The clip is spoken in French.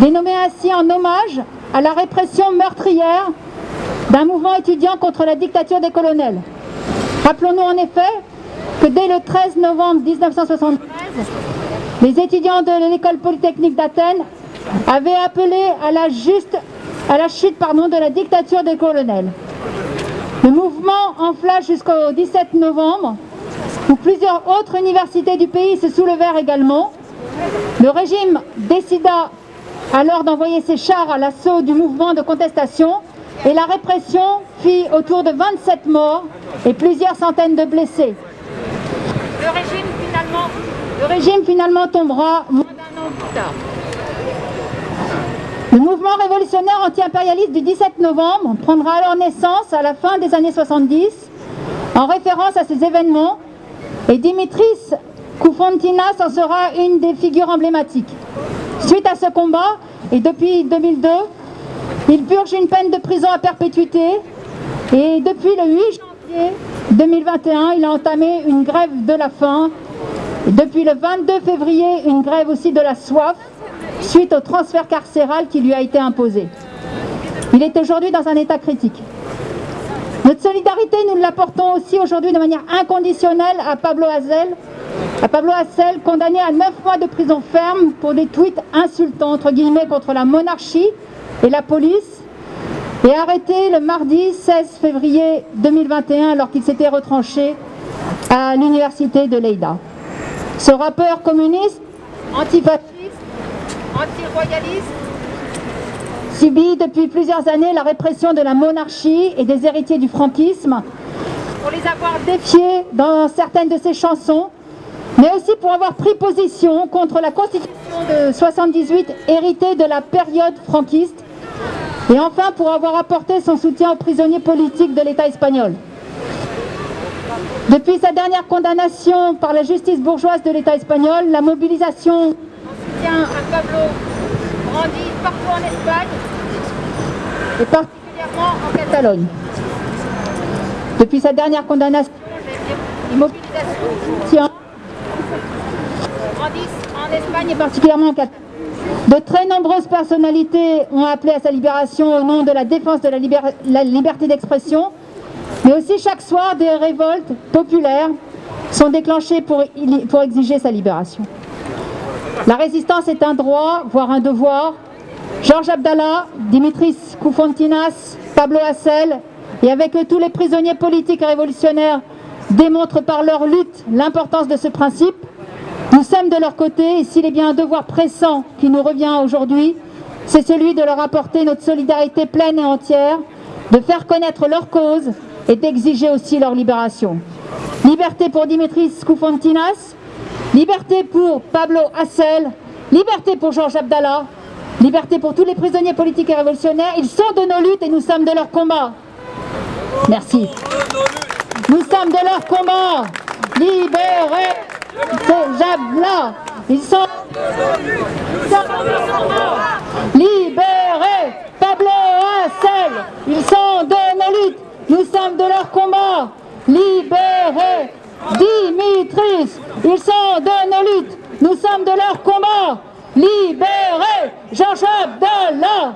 dénommé ainsi en hommage à la répression meurtrière d'un mouvement étudiant contre la dictature des colonels. Rappelons-nous en effet que dès le 13 novembre 1973, les étudiants de l'école polytechnique d'Athènes avaient appelé à la, chute de la dictature des colonels. Le mouvement enfla jusqu'au 17 novembre, où plusieurs autres universités du pays se soulevèrent également. Le régime décida alors d'envoyer ses chars à l'assaut du mouvement de contestation et la répression fit autour de 27 morts et plusieurs centaines de blessés. Le régime finalement, le régime finalement tombera moins d'un an plus tard. Le mouvement révolutionnaire anti-impérialiste du 17 novembre prendra alors naissance à la fin des années 70 en référence à ces événements et Dimitris Koufontinas en sera une des figures emblématiques. Suite à ce combat, et depuis 2002, il purge une peine de prison à perpétuité et depuis le 8 janvier 2021, il a entamé une grève de la faim. Depuis le 22 février, une grève aussi de la soif suite au transfert carcéral qui lui a été imposé. Il est aujourd'hui dans un état critique. Notre solidarité, nous l'apportons aussi aujourd'hui de manière inconditionnelle à Pablo Hazel, à Pablo Hassel, condamné à 9 mois de prison ferme pour des tweets insultants, entre guillemets, contre la monarchie et la police, et arrêté le mardi 16 février 2021 alors qu'il s'était retranché à l'université de Leida. Ce rappeur communiste, antifasciste, anti-royaliste, subit depuis plusieurs années la répression de la monarchie et des héritiers du franquisme pour les avoir défiés dans certaines de ses chansons mais aussi pour avoir pris position contre la constitution de 78 héritée de la période franquiste et enfin pour avoir apporté son soutien aux prisonniers politiques de l'État espagnol. Depuis sa dernière condamnation par la justice bourgeoise de l'État espagnol, la mobilisation à Pablo grandit partout en Espagne et particulièrement en Catalogne. Depuis sa dernière condamnation, en Espagne et particulièrement en. De très nombreuses personnalités ont appelé à sa libération au nom de la défense de la, liberté d'expression, mais aussi chaque soir des révoltes populaires sont déclenchées pour, exiger sa libération. La résistance est un droit, voire un devoir. Georges Abdallah, Dimitris Koufontinas, Pablo Hassel, et avec tous les prisonniers politiques et révolutionnaires démontrent par leur lutte l'importance de ce principe. Nous sommes de leur côté et s'il est bien un devoir pressant qui nous revient aujourd'hui, c'est celui de leur apporter notre solidarité pleine et entière, de faire connaître leur cause et d'exiger aussi leur libération. Liberté pour Dimitris Koufontinas, liberté pour Pablo Hassel, liberté pour Georges Abdallah, liberté pour tous les prisonniers politiques et révolutionnaires. Ils sont de nos luttes et nous sommes de leur combat. Merci. Nous sommes de leur combat. Libérez ces Jabla. Ils sont... Libérez Pablo Hassel. Ils sont de nos luttes. Nous sommes de leur combat. Libérez Dimitris. Ils sont de nos luttes. Nous sommes de leur combat. Libérez Jean-Jacques Abdallah.